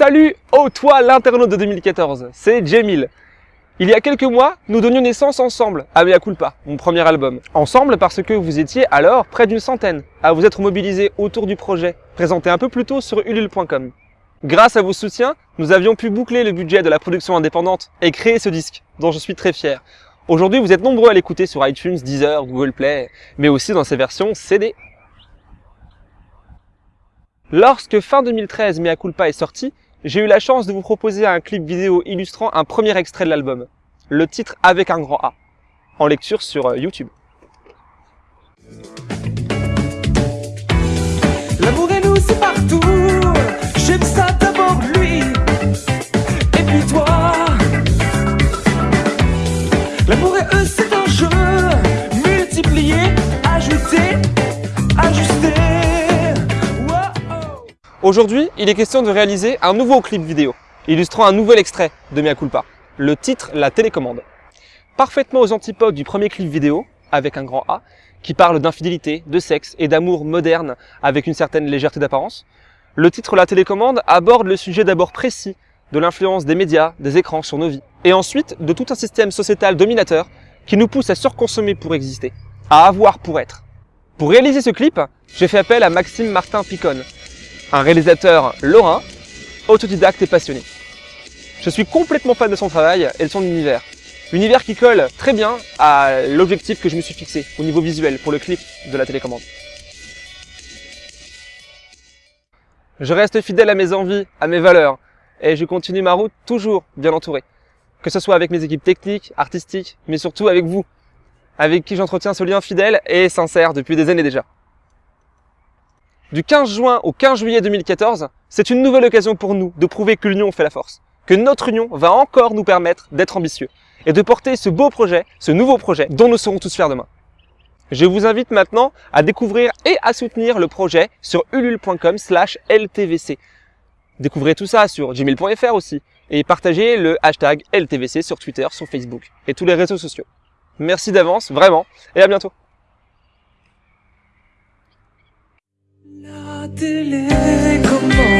Salut au toi l'internaute de 2014, c'est Jamil. Il y a quelques mois, nous donnions naissance ensemble à Mea Culpa, mon premier album. Ensemble parce que vous étiez alors près d'une centaine à vous être mobilisés autour du projet, présenté un peu plus tôt sur ulule.com. Grâce à vos soutiens, nous avions pu boucler le budget de la production indépendante et créer ce disque, dont je suis très fier. Aujourd'hui, vous êtes nombreux à l'écouter sur iTunes, Deezer, Google Play, mais aussi dans ses versions CD. Lorsque fin 2013 Mea Culpa est sorti, j'ai eu la chance de vous proposer un clip vidéo illustrant un premier extrait de l'album, le titre avec un grand A, en lecture sur euh, YouTube. L'amour et nous c'est partout. J'aime ça d'abord lui. Et puis toi. L'amour et eux Aujourd'hui, il est question de réaliser un nouveau clip vidéo, illustrant un nouvel extrait de Mea Culpa, le titre La télécommande. Parfaitement aux antipodes du premier clip vidéo, avec un grand A, qui parle d'infidélité, de sexe et d'amour moderne avec une certaine légèreté d'apparence, le titre La télécommande aborde le sujet d'abord précis de l'influence des médias, des écrans sur nos vies, et ensuite de tout un système sociétal dominateur qui nous pousse à surconsommer pour exister, à avoir pour être. Pour réaliser ce clip, j'ai fait appel à Maxime Martin Picon, un réalisateur lorrain, autodidacte et passionné. Je suis complètement fan de son travail et de son univers. Univers qui colle très bien à l'objectif que je me suis fixé au niveau visuel pour le clip de la télécommande. Je reste fidèle à mes envies, à mes valeurs, et je continue ma route toujours bien entouré. Que ce soit avec mes équipes techniques, artistiques, mais surtout avec vous, avec qui j'entretiens ce lien fidèle et sincère depuis des années déjà. Du 15 juin au 15 juillet 2014, c'est une nouvelle occasion pour nous de prouver que l'union fait la force, que notre union va encore nous permettre d'être ambitieux et de porter ce beau projet, ce nouveau projet dont nous serons tous fiers demain. Je vous invite maintenant à découvrir et à soutenir le projet sur ulule.com slash ltvc. Découvrez tout ça sur gmail.fr aussi et partagez le hashtag LTVC sur Twitter, sur Facebook et tous les réseaux sociaux. Merci d'avance, vraiment, et à bientôt. La télécommande